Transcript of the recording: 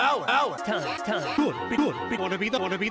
hour, hour. Time, time. Good, good. Wanna be the, wanna be